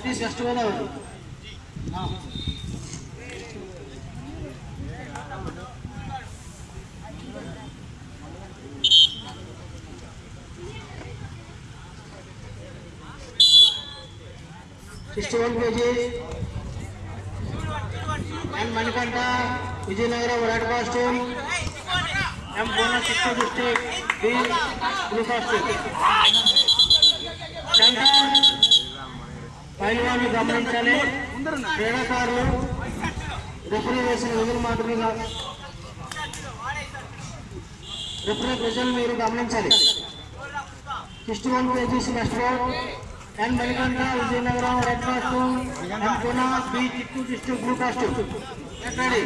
Satish West Godavari sixty one KG N Manikanta Vizianagaram red costume M Purna Chittoor district B blue costume Shankar పైల్వాన్ని గమనించాలి. క్రీడాకారులు referee వేసిన విధులు మాత్రమే కాదు referee ప్రజలు మీరు గమనించాలి. Sixty one KGs next N Manikanta Vizianagaram red costume M Purna B Chittoor district blue costume ready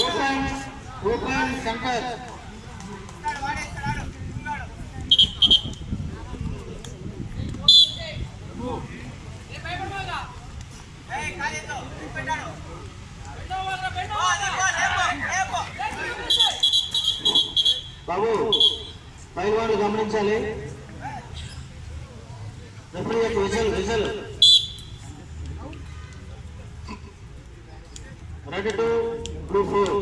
open open Shankar Babu పైవాడు గమనించాలి. రెఫరీ యొక్క whistle whistle ready to blue four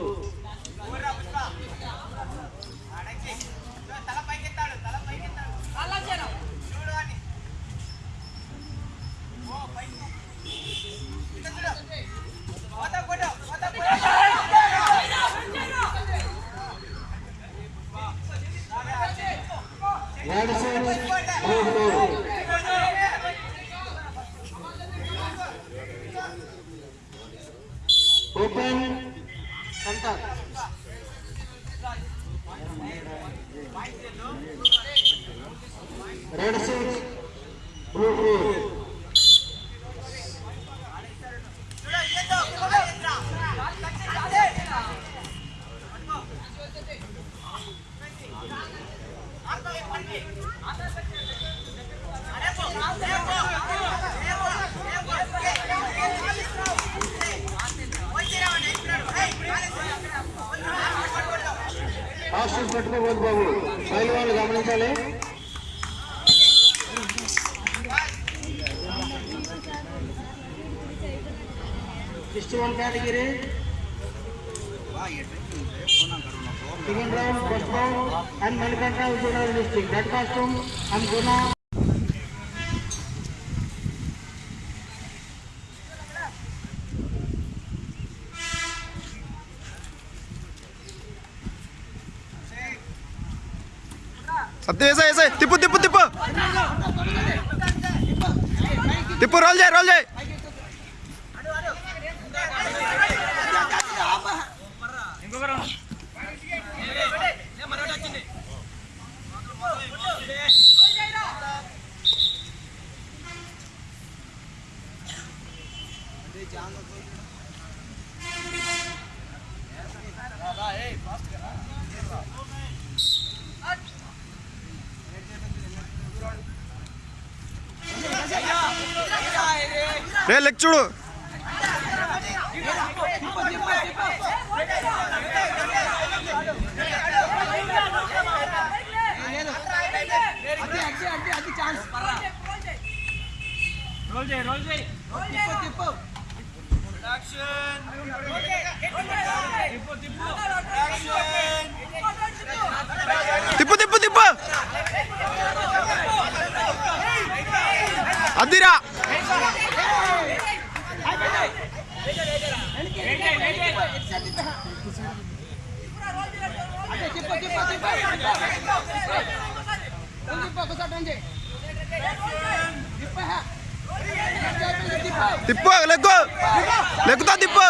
red six blue four open centre red six blue four hostel పెట్టుకోవద్దు బాబు? పైన వాళ్ళు గమనించాలి. Sixty one category. Second round first round and Manikanta Vizianagaram district red costume and Guna. Satya వేసా వేసా తిప్పు తిప్పు తిప్పు తిప్పు రోల్ చేయి రోల్ చేయి రే లెగ్ చూడు. తిప్పు తిప్పు తిప్పు అద్దిరా తిప్పు లెక్కు. లెక్కుతా తిప్పు.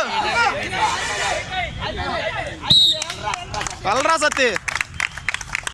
కలరా సత్తి